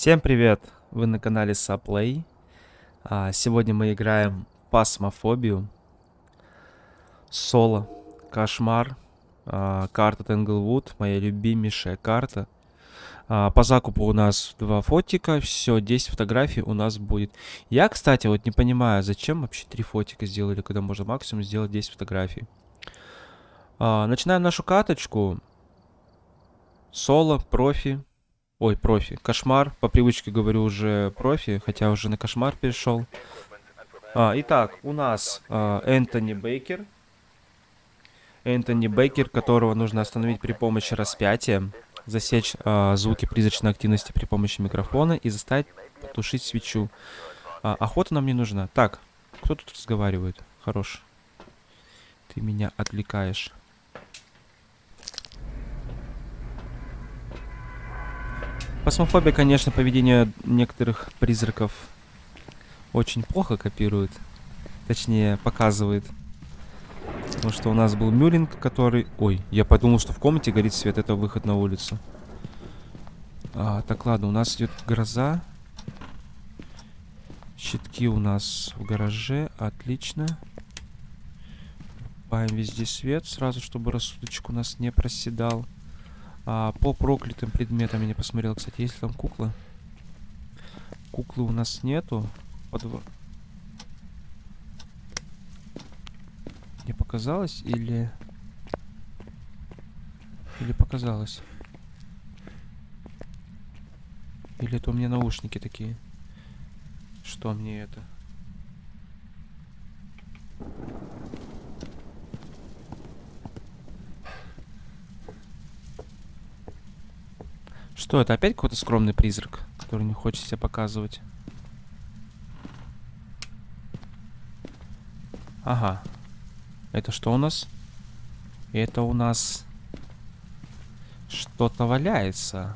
Всем привет! Вы на канале Саплей. А, сегодня мы играем Пасмофобию. Соло. Кошмар. А, карта Тенглвуд. Моя любимейшая карта. А, по закупу у нас два фотика. Все, 10 фотографий у нас будет. Я, кстати, вот не понимаю, зачем вообще три фотика сделали, когда можно максимум сделать 10 фотографий. Начинаем нашу каточку. Соло, профи. Ой, профи. Кошмар. По привычке говорю уже профи, хотя уже на кошмар перешел. А, итак, у нас а, Энтони Бейкер. Энтони Бейкер, которого нужно остановить при помощи распятия. Засечь а, звуки призрачной активности при помощи микрофона и заставить потушить свечу. А, охота нам не нужна. Так, кто тут разговаривает? Хорош. Ты меня отвлекаешь. Пасмофобия, конечно, поведение некоторых призраков очень плохо копирует. Точнее, показывает. Потому что у нас был Мюринг, который... Ой, я подумал, что в комнате горит свет. Это выход на улицу. А, так, ладно, у нас идет гроза. Щитки у нас в гараже. Отлично. Паем везде свет, сразу, чтобы рассудочек у нас не проседал. А, по проклятым предметам я не посмотрел, кстати, есть ли там куклы? Куклы у нас нету. Подв... Мне показалось или... Или показалось? Или это у меня наушники такие? Что мне это? Что это? Опять какой-то скромный призрак, который не хочет себя показывать? Ага. Это что у нас? Это у нас... Что-то валяется.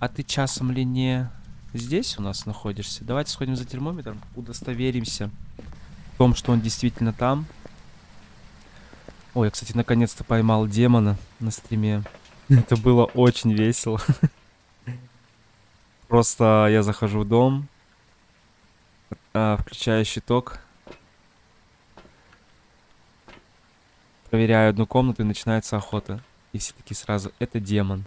А ты часом ли не здесь у нас находишься? Давайте сходим за термометром, удостоверимся в том, что он действительно там. Ой, я, кстати, наконец-то поймал демона на стриме. Это было очень весело. Просто я захожу в дом, а, включаю щиток, проверяю одну комнату и начинается охота. И все таки сразу, это демон.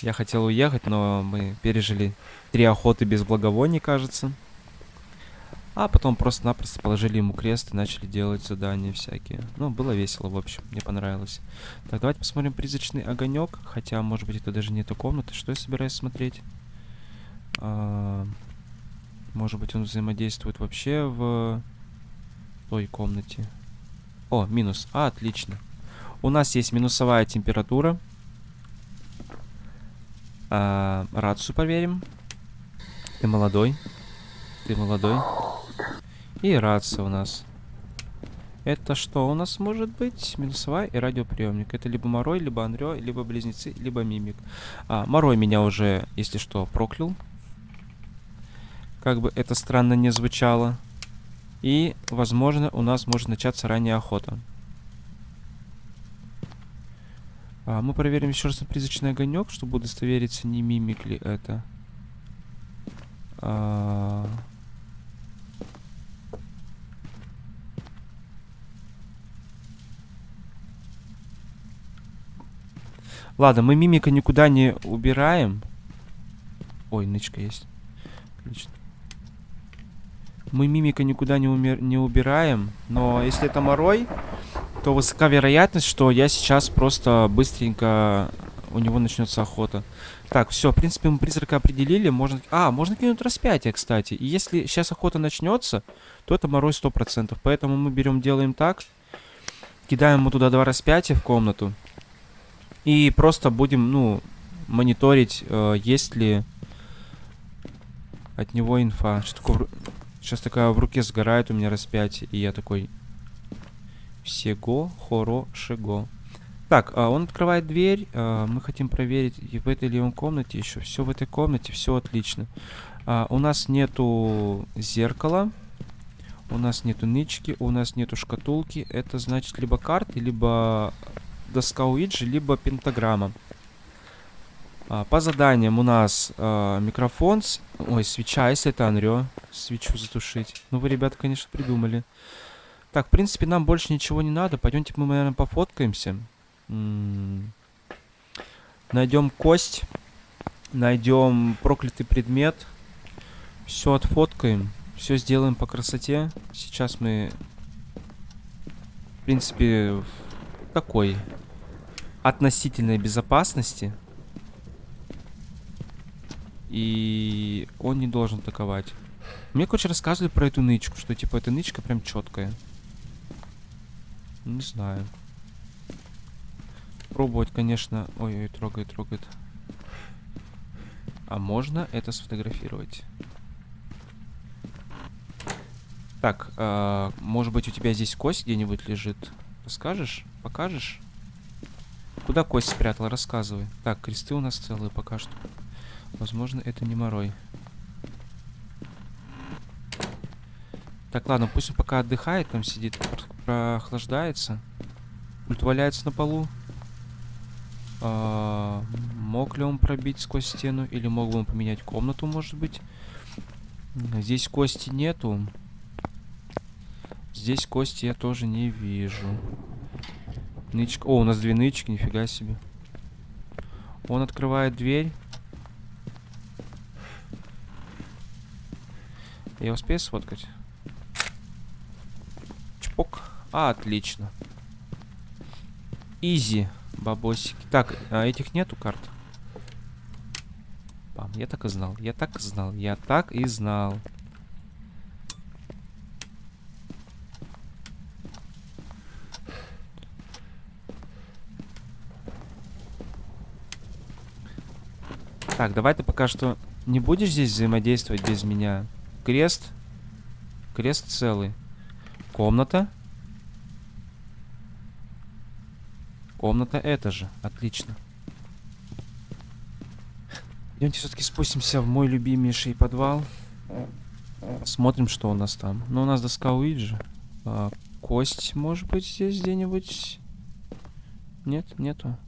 Я хотел уехать, но мы пережили три охоты без благовоний, кажется. А потом просто-напросто положили ему крест и начали делать задания всякие. Ну, было весело, в общем, мне понравилось. Так, давайте посмотрим призрачный огонек. Хотя, может быть, это даже не эта комната. Что я собираюсь смотреть? А, может быть, он взаимодействует вообще в той комнате. О, минус. А, отлично. У нас есть минусовая температура. А, рацию проверим. Ты молодой. Ты молодой. И рация у нас. Это что у нас может быть? Минусовая и радиоприемник. Это либо Морой, либо Андрё, либо Близнецы, либо Мимик. А, Морой меня уже, если что, проклял. Как бы это странно не звучало. И, возможно, у нас может начаться ранняя охота. А, мы проверим еще раз на призрачный огонек, чтобы удостовериться, не мимик ли это. А... Ладно, мы мимика никуда не убираем. Ой, нычка есть. Отлично. Мы мимика никуда не, умер... не убираем. Но если это морой, то высока вероятность, что я сейчас просто быстренько... У него начнется охота. Так, все, в принципе, мы призрака определили. Можно... А, можно кинуть распятие, кстати. И если сейчас охота начнется, то это морой 100%. Поэтому мы берем, делаем так. Кидаем ему туда два распятия в комнату. И просто будем, ну, мониторить, э, есть ли от него инфа. Что такое... Сейчас такая в руке сгорает у меня распятие, и я такой... Всего хорошего. Так, а он открывает дверь. А, мы хотим проверить, и в этой ли он комнате еще. Все в этой комнате, все отлично. А, у нас нету зеркала. У нас нету нычки, у нас нету шкатулки. Это значит либо карты, либо доска Уиджи, либо пентаграмма. А, по заданиям у нас а, микрофон, с... ой, свеча, если это Анрё, свечу затушить. Ну вы, ребята, конечно, придумали. Так, в принципе, нам больше ничего не надо. Пойдемте мы, наверное, пофоткаемся. Найдем кость. Найдем проклятый предмет. Все отфоткаем. Все сделаем по красоте. Сейчас мы, в принципе, такой относительной безопасности. И он не должен атаковать. Мне, короче, рассказывали про эту нычку, что, типа, эта нычка прям четкая. Не знаю. Пробовать, конечно... Ой-ой, трогает, трогает. А можно это сфотографировать? Так, э, может быть у тебя здесь кость где-нибудь лежит? Расскажешь? Покажешь? Куда кость спрятал? Рассказывай. Так, кресты у нас целые пока что. Возможно, это не морой. Так, ладно, пусть он пока отдыхает, там сидит, прохлаждается. Пульт валяется на полу. А, мог ли он пробить сквозь стену? Или мог бы он поменять комнату, может быть? Здесь кости нету. Здесь кости я тоже не вижу. Нычка. О, у нас две нычки, нифига себе. Он открывает дверь. Я успею сфоткать? Чпок. А, отлично. Изи, бабосики. Так, а этих нету карт? Пам, я так и знал. Я так и знал. Я так и знал. Так, давай ты пока что не будешь здесь взаимодействовать без меня. Крест. Крест целый. Комната. Комната эта же. Отлично. Идемте все-таки спустимся в мой любимейший подвал. Смотрим, что у нас там. Ну, у нас доска Уиджи. А, кость, может быть, здесь где-нибудь? Нет, нету.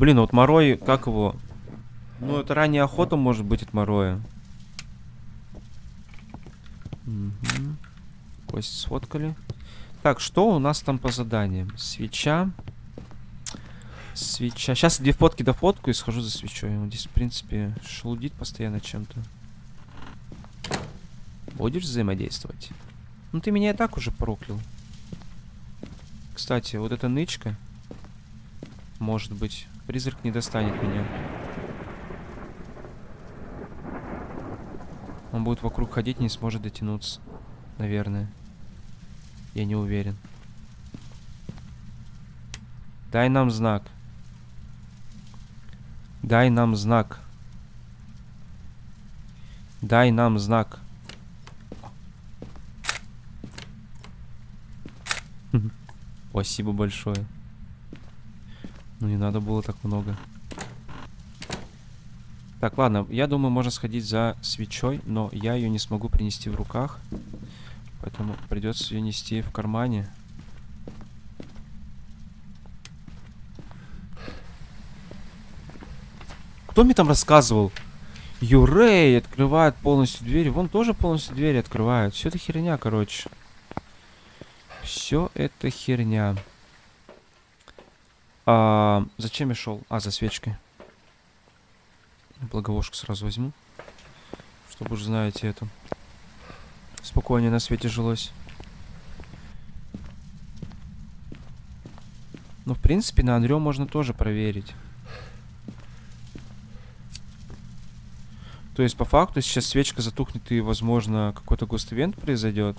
Блин, вот Морой, как его? Ну, это ранняя охота может быть от Мороя. Угу. Кость сфоткали. Так, что у нас там по заданиям? Свеча. Свеча. Сейчас две фотки до фотку и схожу за свечой. Он здесь, в принципе, шелудит постоянно чем-то. Будешь взаимодействовать? Ну, ты меня и так уже проклял. Кстати, вот эта нычка. Может быть, Призрак не достанет меня. Он будет вокруг ходить, не сможет дотянуться. Наверное. Я не уверен. Дай нам знак. Дай нам знак. Дай нам знак. Спасибо большое. Ну не надо было так много. Так, ладно, я думаю, можно сходить за свечой, но я ее не смогу принести в руках. Поэтому придется ее нести в кармане. Кто мне там рассказывал? Юрей открывает полностью двери. Вон тоже полностью двери открывают. Все это херня, короче. Все это херня. А, зачем я шел? А, за свечкой. Благовошку сразу возьму. Чтобы уже знаете это. Спокойнее на свете жилось. Ну, в принципе, на Андрё можно тоже проверить. То есть, по факту, сейчас свечка затухнет и, возможно, какой-то гост-ивент произойдет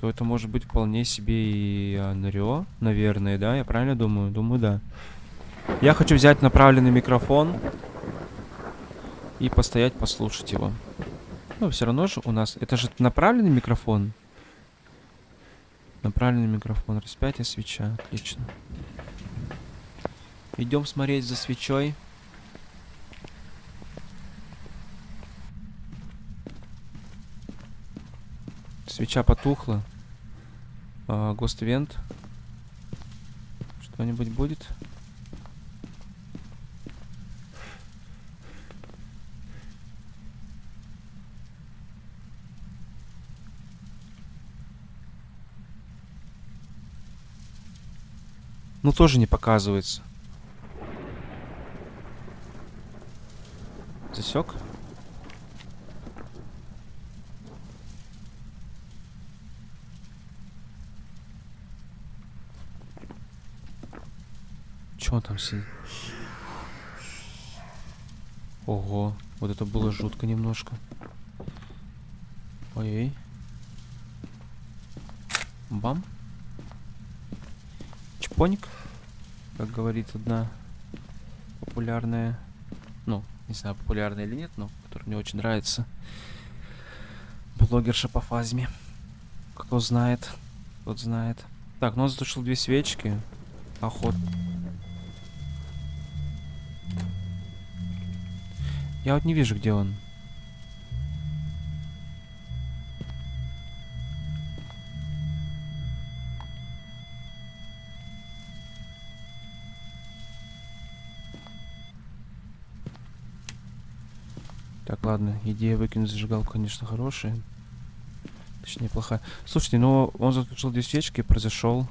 то это может быть вполне себе и Анрио, наверное, да? Я правильно думаю? Думаю, да. Я хочу взять направленный микрофон и постоять, послушать его. Ну, все равно же у нас... Это же направленный микрофон. Направленный микрофон. Распятие свеча. Отлично. Идем смотреть за свечой. Свеча потухла. А, Event. Что-нибудь будет? Ну, тоже не показывается. Засек? Он там сидит? Ого, вот это было жутко немножко. Ой-ой. Бам. Чпоник, как говорит одна популярная, ну, не знаю, популярная или нет, но которая мне очень нравится. Блогерша по фазме. Кто знает, тот знает. Так, ну он затушил две свечки. Охот. Я вот не вижу, где он. Так, ладно, идея выкинуть зажигалку, конечно, хорошая. Точнее, плохая. Слушайте, ну он затушил две свечки, произошел...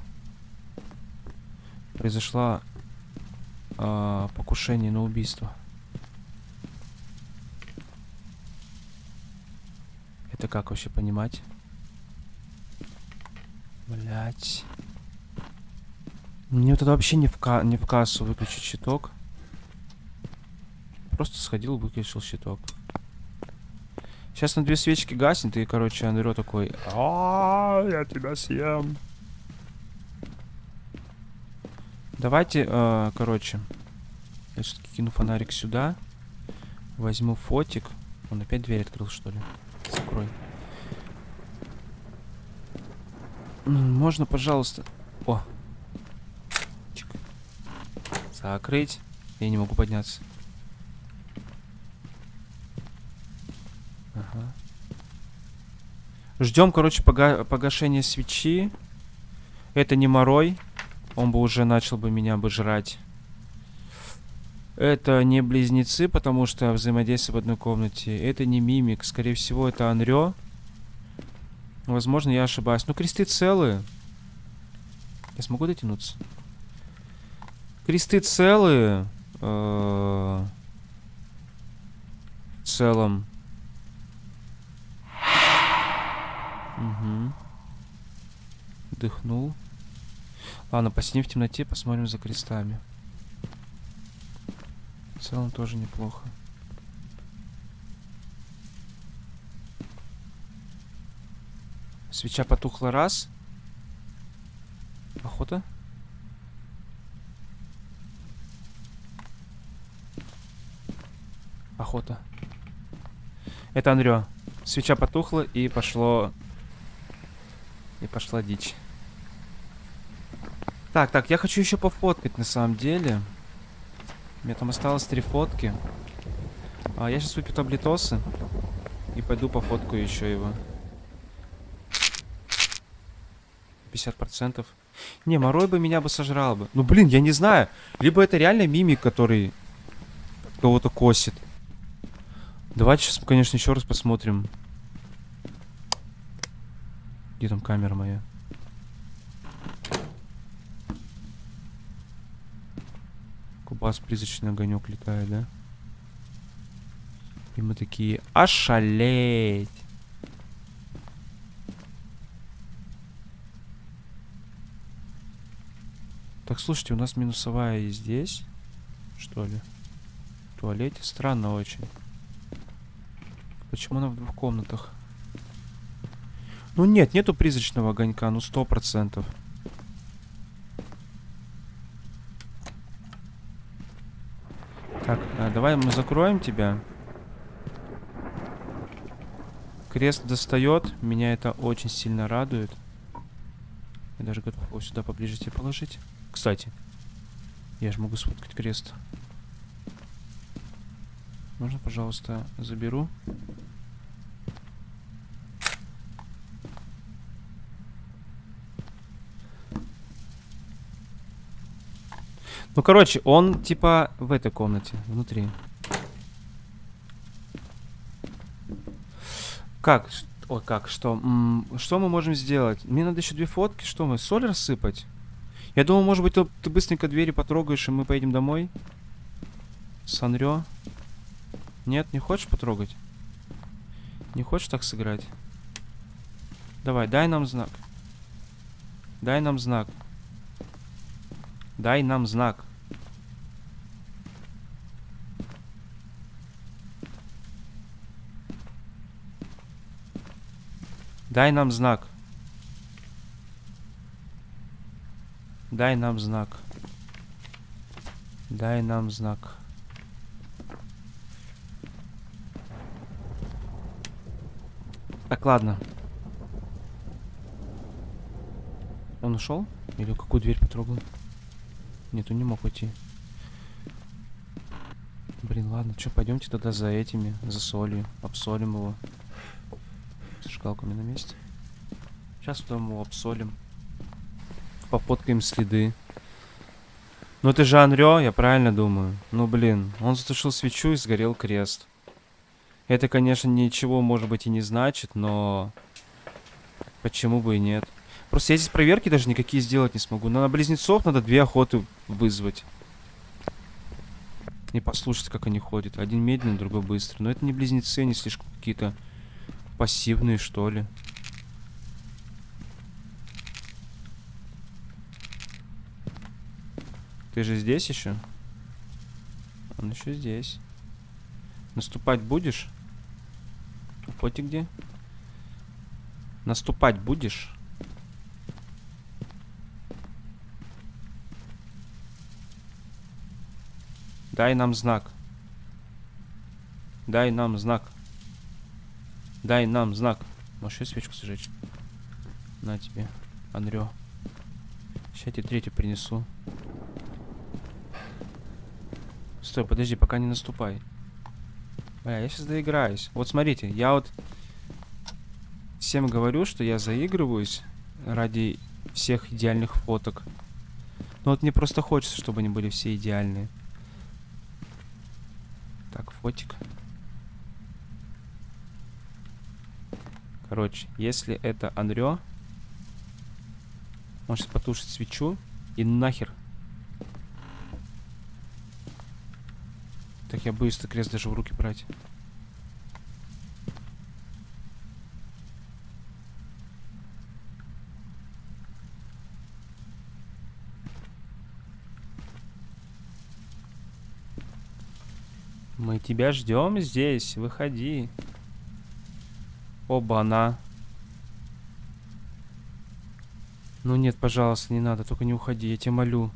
Произошла а, покушение на убийство. Это как вообще понимать? Блять. Мне вот это вообще не в, ка не в кассу выключить щиток. Просто сходил, выключил щиток. Сейчас на две свечки гаснет, и, короче, Андрео такой... А, я тебя съем. Давайте, э, короче, я все-таки кину фонарик сюда. Возьму фотик. Он опять дверь открыл, что ли? Закрой. М, Можно, пожалуйста... О. Чик. Закрыть. Я не могу подняться. Ага. Ждем, короче, пога погашения свечи. Это не морой. Он бы уже начал бы меня бы жрать. Это не близнецы, потому что взаимодействие в одной комнате. Это не мимик. Скорее всего, это Анрё. Возможно, я ошибаюсь. Ну, кресты целые. Я смогу дотянуться? Кресты целые. Э, В целом. Угу. Дыхнул. Ладно, посидим в темноте, посмотрим за крестами. Целом тоже неплохо. Свеча потухла раз. Охота? Охота. Это Андрё. Свеча потухла и пошло... И пошла дичь. Так, так, я хочу еще пофоткать на самом деле. Меня там осталось три фотки. А, я сейчас выпью таблетосы. И пойду пофоткаю еще его. 50%. Не, Морой бы меня бы сожрал бы. Ну, блин, я не знаю. Либо это реально мимик, который кого-то косит. Давайте сейчас, конечно, еще раз посмотрим. Где там камера моя? Кубас призрачный огонек летает, да? И мы такие, ошалеть! Так, слушайте, у нас минусовая и здесь, что ли? В туалете? Странно очень. Почему она в двух комнатах? Ну нет, нету призрачного огонька, ну сто процентов. Так, а, давай мы закроем тебя. Крест достает. Меня это очень сильно радует. Я даже готов его сюда поближе тебе положить. Кстати, я же могу сфоткать крест. Можно, пожалуйста, заберу? Ну, короче, он типа в этой комнате, внутри. Как? Ой, как? Что? М, что мы можем сделать? Мне надо еще две фотки. Что мы? Соль рассыпать? Я думал, может быть, ты, ты быстренько двери потрогаешь, и мы поедем домой? Санрё? Нет, не хочешь потрогать? Не хочешь так сыграть? Давай, дай нам знак. Дай нам знак. Дай нам знак. Дай нам знак. Дай нам знак. Дай нам знак. Так, ладно. Он ушел? Или какую дверь потрогал? Нет, он не мог уйти. Блин, ладно, что, пойдемте тогда за этими, за солью. Обсолим его. Зажигалками на месте. Сейчас потом его обсолим. Попоткаем следы. Ну это же Анрё, я правильно думаю. Ну блин, он затушил свечу и сгорел крест. Это, конечно, ничего, может быть, и не значит, но... Почему бы и нет? Просто я здесь проверки даже никакие сделать не смогу. Но на близнецов надо две охоты вызвать. И послушать, как они ходят. Один медленный, другой быстрый. Но это не близнецы, они слишком какие-то пассивные, что ли. Ты же здесь еще? Он еще здесь. Наступать будешь? Фоти где? Наступать будешь? Дай нам знак. Дай нам знак. Дай нам знак. Можешь еще свечку сжечь? На тебе, Анрё. Сейчас я тебе третью принесу. Стой, подожди, пока не наступай. Бля, я сейчас доиграюсь. Вот смотрите, я вот всем говорю, что я заигрываюсь ради всех идеальных фоток. Но вот мне просто хочется, чтобы они были все идеальные. Так, фотик. Короче, если это Анрё, он сейчас потушит свечу и нахер. Так я этот крест даже в руки брать. Мы тебя ждем здесь. Выходи. Оба-на. Ну нет, пожалуйста, не надо. Только не уходи, я тебя молю.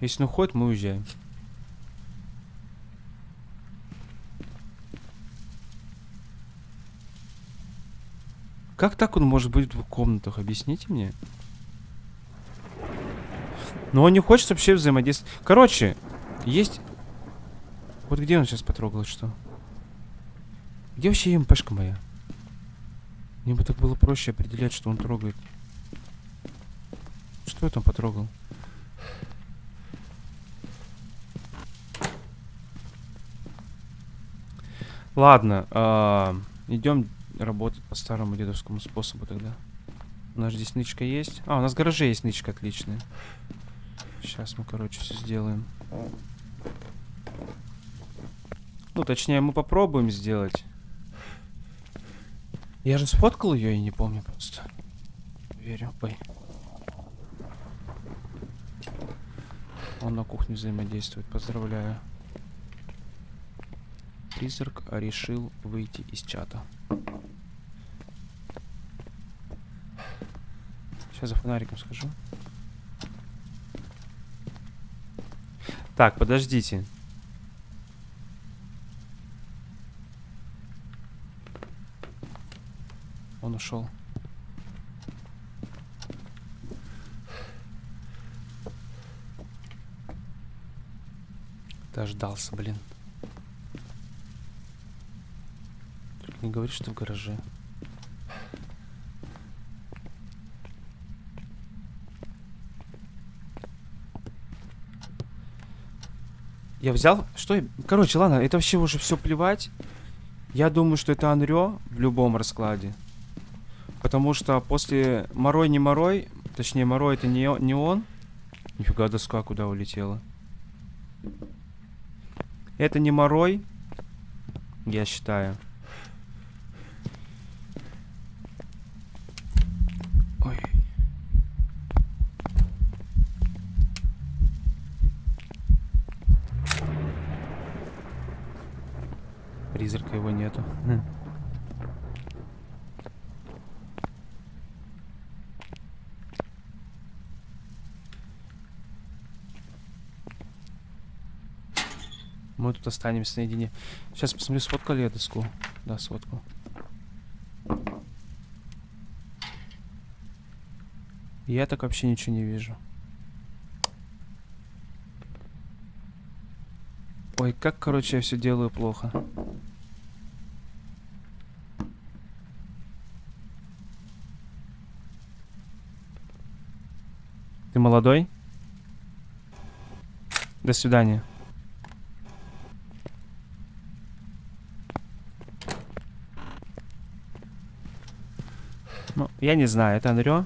Если он уходит, мы уезжаем. Как так он может быть в двух комнатах? Объясните мне. Но он не хочет вообще взаимодействовать. Короче, есть... Вот где он сейчас потрогал, что? Где вообще МПшка моя? Мне бы так было проще определять, что он трогает. Что я там потрогал? Ладно, а, идем работать по старому дедовскому способу тогда. У нас здесь нычка есть. А, у нас в гараже есть нычка отличная. Сейчас мы, короче, все сделаем. Ну, точнее, мы попробуем сделать. Я же сфоткал ее и не помню просто. Верю. Ой. Он на кухне взаимодействует. Поздравляю. Призрак решил выйти из чата. Сейчас за фонариком схожу. Так, подождите. Ушел. Дождался, блин. Только не говори, что в гараже. Я взял... Что. Короче, ладно, это вообще уже все плевать. Я думаю, что это Анрё в любом раскладе. Потому что после Морой не Морой, точнее Морой это не, не он. Нифига доска куда улетела. Это не Морой, я считаю. Ой. Призрака его нету. Тут останемся наедине. Сейчас посмотрю, сфоткали я доску. Да, сфоткал. Я так вообще ничего не вижу. Ой, как, короче, я все делаю плохо. Ты молодой? До свидания. Я не знаю, это Андрё.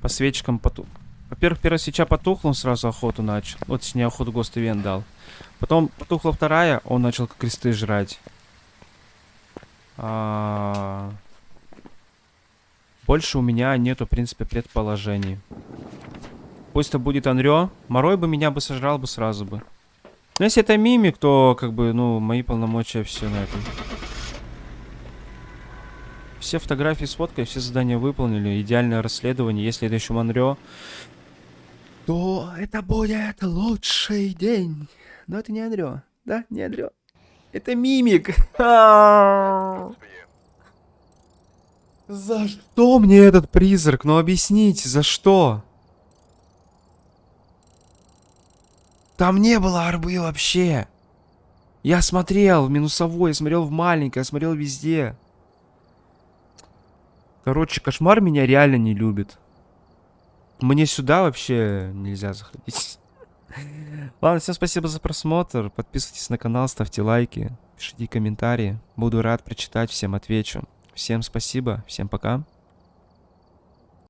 По свечкам потух. Во-первых, первая свеча потухла, он сразу охоту начал. Вот ней охоту Гост Ивент дал. Потом потухла вторая, он начал кресты жрать. А... Больше у меня нету, в принципе, предположений. Пусть это будет Анрё. Морой бы меня бы сожрал бы сразу бы. Но если это мимик, то как бы, ну, мои полномочия все на этом. Все фотографии с фоткой, все задания выполнили. Идеальное расследование. Если это еще Монрео, то это будет лучший день. Но это не Андрё. Да, не Андрё. Это мимик. За что мне этот призрак? Ну объясните, за что? Там не было арбы вообще. Я смотрел в минусовой, смотрел в маленькое, смотрел везде. Короче, кошмар меня реально не любит. Мне сюда вообще нельзя заходить. Ладно, всем спасибо за просмотр. Подписывайтесь на канал, ставьте лайки, пишите комментарии. Буду рад прочитать, всем отвечу. Всем спасибо, всем пока.